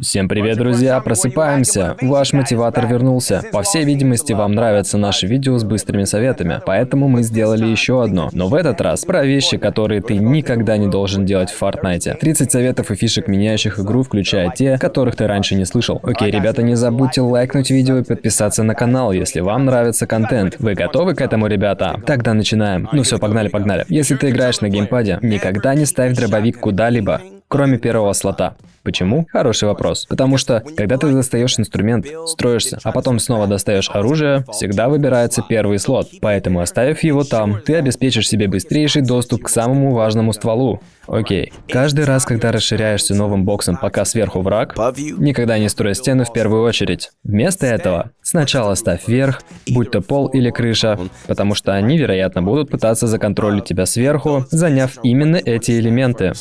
Всем привет, друзья! Просыпаемся! Ваш мотиватор вернулся. По всей видимости, вам нравятся наши видео с быстрыми советами, поэтому мы сделали еще одно. Но в этот раз про вещи, которые ты никогда не должен делать в Fortnite. 30 советов и фишек, меняющих игру, включая те, которых ты раньше не слышал. Окей, ребята, не забудьте лайкнуть видео и подписаться на канал, если вам нравится контент. Вы готовы к этому, ребята? Тогда начинаем. Ну все, погнали, погнали. Если ты играешь на геймпаде, никогда не ставь дробовик куда-либо кроме первого слота. Почему? Хороший вопрос. Потому что, когда ты достаешь инструмент, строишься, а потом снова достаешь оружие, всегда выбирается первый слот. Поэтому, оставив его там, ты обеспечишь себе быстрейший доступ к самому важному стволу. Окей. Каждый раз, когда расширяешься новым боксом, пока сверху враг, никогда не строй стены в первую очередь. Вместо этого, сначала ставь вверх, будь то пол или крыша, потому что они, вероятно, будут пытаться законтролить тебя сверху, заняв именно эти элементы.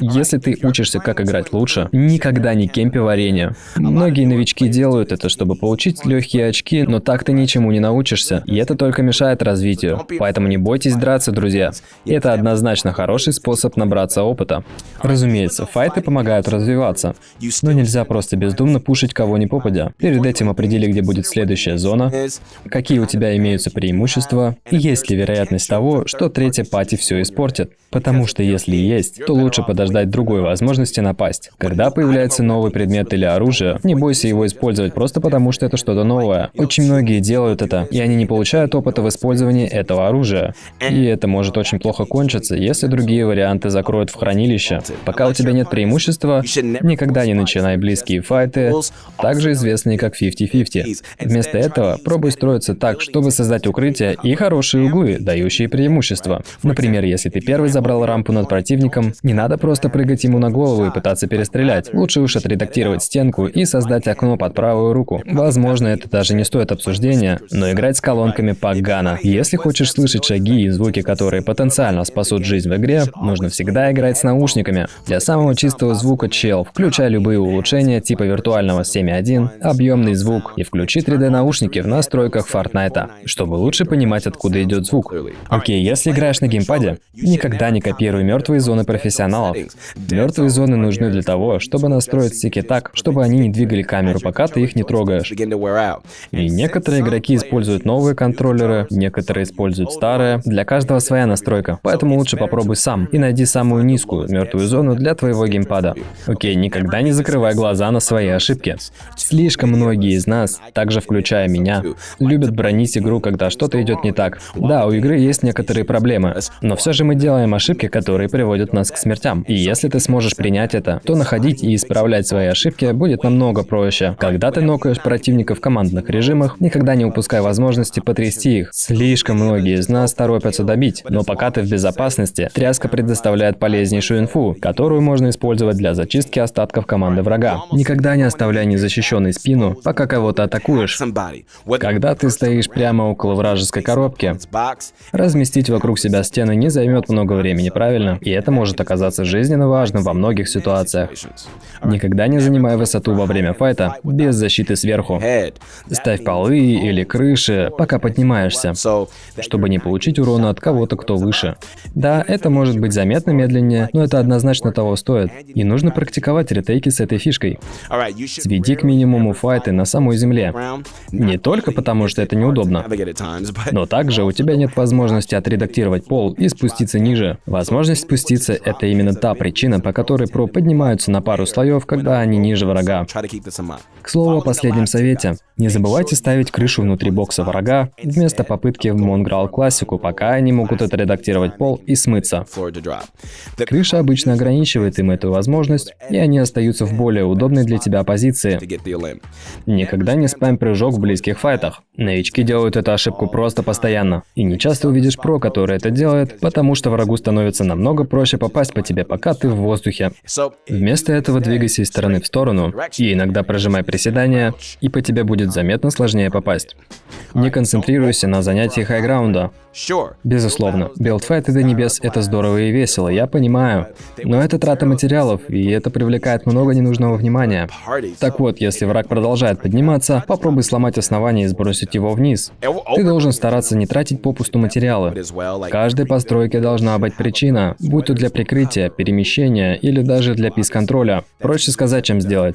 Если ты учишься, как играть лучше, никогда не кемпи варенье. Многие новички делают это, чтобы получить легкие очки, но так ты ничему не научишься, и это только мешает развитию. Поэтому не бойтесь драться, друзья. Это однозначно хороший способ набраться опыта. Разумеется, файты помогают развиваться, но нельзя просто бездумно пушить кого ни попадя. Перед этим определи, где будет следующая зона, какие у тебя имеются преимущества, и есть ли вероятность того, что третья пати все испортит. Потому что если есть, то лучше подождать подождать другой возможности напасть. Когда появляется новый предмет или оружие, не бойся его использовать просто потому, что это что-то новое. Очень многие делают это, и они не получают опыта в использовании этого оружия. И это может очень плохо кончиться, если другие варианты закроют в хранилище. Пока у тебя нет преимущества, никогда не начинай близкие файты, также известные как 50-50. Вместо этого пробуй строиться так, чтобы создать укрытие и хорошие углы, дающие преимущество. Например, если ты первый забрал рампу над противником, не надо просто прыгать ему на голову и пытаться перестрелять. Лучше уж отредактировать стенку и создать окно под правую руку. Возможно, это даже не стоит обсуждения, но играть с колонками погано. Если хочешь слышать шаги и звуки, которые потенциально спасут жизнь в игре, нужно всегда играть с наушниками. Для самого чистого звука чел, включай любые улучшения типа виртуального 7.1, объемный звук и включи 3D наушники в настройках Fortnite, чтобы лучше понимать, откуда идет звук. Окей, если играешь на геймпаде, никогда не копируй мертвые зоны профессионалов. Мертвые зоны нужны для того, чтобы настроить стики так, чтобы они не двигали камеру, пока ты их не трогаешь. И некоторые игроки используют новые контроллеры, некоторые используют старые. Для каждого своя настройка, поэтому лучше попробуй сам и найди самую низкую мертвую зону для твоего геймпада. Окей, никогда не закрывай глаза на свои ошибки. Слишком многие из нас, также включая меня, любят бронить игру, когда что-то идет не так. Да, у игры есть некоторые проблемы, но все же мы делаем ошибки, которые приводят нас к смертям. И если ты сможешь принять это, то находить и исправлять свои ошибки будет намного проще. Когда ты нокаешь противника в командных режимах, никогда не упускай возможности потрясти их. Слишком многие из нас торопятся добить, но пока ты в безопасности, тряска предоставляет полезнейшую инфу, которую можно использовать для зачистки остатков команды врага. Никогда не оставляй незащищенной спину, пока кого-то атакуешь. Когда ты стоишь прямо около вражеской коробки, разместить вокруг себя стены не займет много времени, правильно? И это может оказаться жизнью жизненно важным во многих ситуациях. Никогда не занимай высоту во время файта без защиты сверху. Ставь полы или крыши, пока поднимаешься, чтобы не получить урона от кого-то, кто выше. Да, это может быть заметно медленнее, но это однозначно того стоит. И нужно практиковать ретейки с этой фишкой. Сведи к минимуму файты на самой земле. Не только потому, что это неудобно, но также у тебя нет возможности отредактировать пол и спуститься ниже. Возможность спуститься — это именно та причина, по которой про поднимаются на пару слоев, когда они ниже врага. К слову о последнем совете. Не забывайте ставить крышу внутри бокса врага вместо попытки в Монграл классику, пока они могут отредактировать пол и смыться. Крыша обычно ограничивает им эту возможность, и они остаются в более удобной для тебя позиции. Никогда не спам прыжок в близких файтах. Новички делают эту ошибку просто постоянно. И не часто увидишь про, который это делает, потому что врагу становится намного проще попасть по тебе, пока ты в воздухе. Вместо этого двигайся из стороны в сторону, и иногда прожимай приседания, и по тебе будет заметно сложнее попасть. Не концентрируйся на занятии хайграунда. Безусловно, билдфайты до небес — это здорово и весело, я понимаю. Но это трата материалов, и это привлекает много ненужного внимания. Так вот, если враг продолжает подниматься, попробуй сломать основание и сбросить его вниз. Ты должен стараться не тратить попусту материалы. В каждой постройке должна быть причина, будь то для прикрытия, перемещения или даже для пис-контроля. Проще сказать, чем сделать.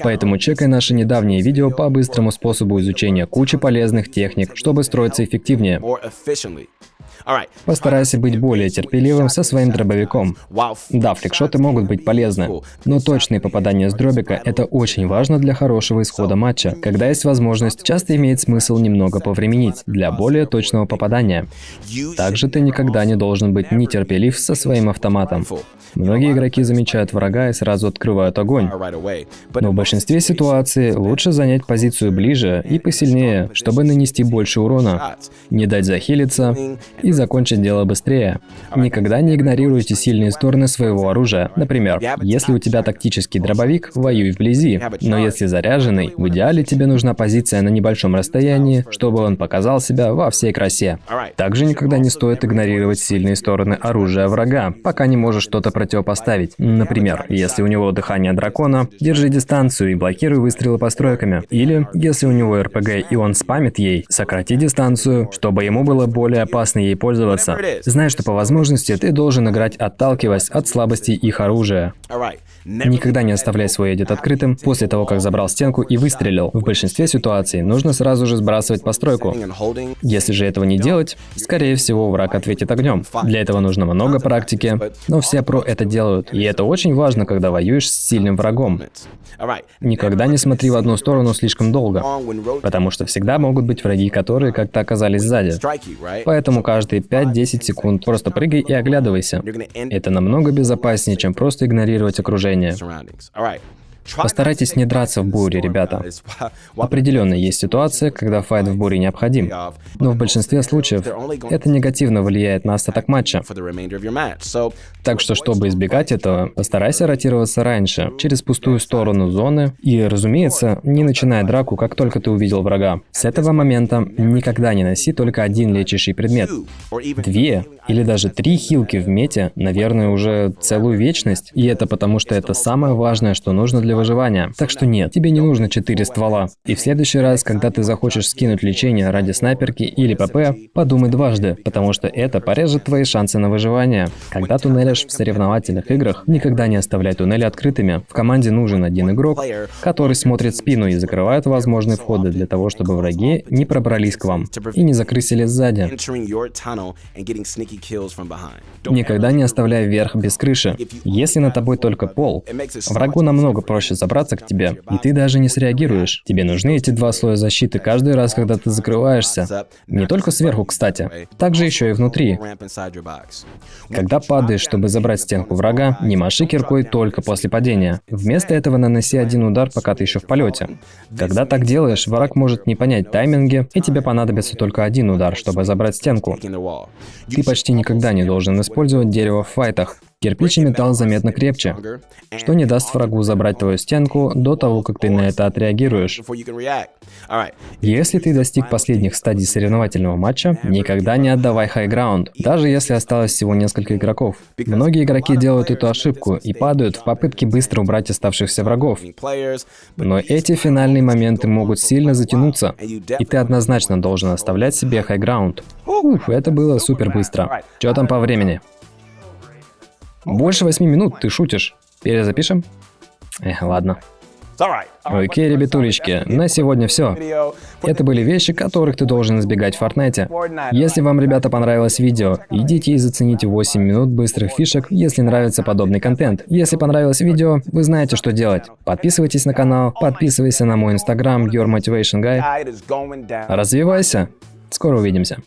Поэтому чекай наши недавние видео по быстрому способу изучения кучи полезных техник, чтобы строиться эффективнее. Постарайся быть более терпеливым со своим дробовиком. Да, фликшоты могут быть полезны, но точные попадания с дробика — это очень важно для хорошего исхода матча. Когда есть возможность, часто имеет смысл немного повременить для более точного попадания. Также ты никогда не должен быть нетерпелив со своим автоматом. Многие игроки замечают врага и сразу открывают огонь. Но в большинстве ситуаций лучше занять позицию ближе и посильнее, чтобы нанести больше урона, не дать захилиться и закончить дело быстрее. Никогда не игнорируйте сильные стороны своего оружия. Например, если у тебя тактический дробовик, воюй вблизи. Но если заряженный, в идеале тебе нужна позиция на небольшом расстоянии, чтобы он показал себя во всей красе. Также никогда не стоит игнорировать сильные стороны оружия врага, пока не можешь что-то противопоставить. Например, если у него дыхание дракона, держи дистанцию и блокируй выстрелы постройками. Или, если у него РПГ и он спамит ей, сократи дистанцию, чтобы ему было более опасно ей пользоваться. Знай, что по возможности ты должен играть отталкиваясь от слабостей их оружия. Никогда не оставляй свой эдит открытым после того, как забрал стенку и выстрелил. В большинстве ситуаций нужно сразу же сбрасывать постройку. Если же этого не делать, скорее всего враг ответит огнем. Для этого нужно много практики, но все про это делают. И это очень важно, когда воюешь с сильным врагом. Никогда не смотри в одну сторону слишком долго, потому что всегда могут быть враги, которые как-то оказались сзади. Поэтому каждые 5-10 секунд просто прыгай и оглядывайся. Это намного безопаснее, чем просто игнорировать окружение. Постарайтесь не драться в буре, ребята. Определенно есть ситуация, когда файт в буре необходим, но в большинстве случаев это негативно влияет на остаток матча. Так что, чтобы избегать этого, постарайся ротироваться раньше, через пустую сторону зоны, и, разумеется, не начинай драку, как только ты увидел врага. С этого момента никогда не носи только один лечащий предмет. Две или даже три хилки в мете, наверное, уже целую вечность, и это потому, что это самое важное, что нужно для выживания. Так что нет, тебе не нужно 4 ствола. И в следующий раз, когда ты захочешь скинуть лечение ради снайперки или ПП, подумай дважды, потому что это порежет твои шансы на выживание. Когда туннелишь в соревновательных играх, никогда не оставляй туннели открытыми. В команде нужен один игрок, который смотрит спину и закрывает возможные входы для того, чтобы враги не пробрались к вам и не закрысили сзади. Никогда не оставляй верх без крыши. Если на тобой только пол, врагу намного проще проще забраться к тебе, и ты даже не среагируешь. Тебе нужны эти два слоя защиты каждый раз, когда ты закрываешься. Не только сверху, кстати, также еще и внутри. Когда падаешь, чтобы забрать стенку врага, не маши киркой только после падения. Вместо этого наноси один удар, пока ты еще в полете. Когда так делаешь, враг может не понять тайминги, и тебе понадобится только один удар, чтобы забрать стенку. Ты почти никогда не должен использовать дерево в файтах. Кирпич и металл заметно крепче, что не даст врагу забрать твою стенку до того, как ты на это отреагируешь. Если ты достиг последних стадий соревновательного матча, никогда не отдавай хайграунд, даже если осталось всего несколько игроков. Многие игроки делают эту ошибку и падают в попытке быстро убрать оставшихся врагов. Но эти финальные моменты могут сильно затянуться, и ты однозначно должен оставлять себе хайграунд. Уф, это было супер быстро. Что там по времени? Больше восьми минут, ты шутишь. Перезапишем? Эх, ладно. Окей, ребятулечки, на сегодня все. Это были вещи, которых ты должен избегать в Фортнайте. Если вам, ребята, понравилось видео, идите и зацените 8 минут быстрых фишек, если нравится подобный контент. Если понравилось видео, вы знаете, что делать. Подписывайтесь на канал, подписывайся на мой инстаграм, Your Motivation Guy. Развивайся. Скоро увидимся.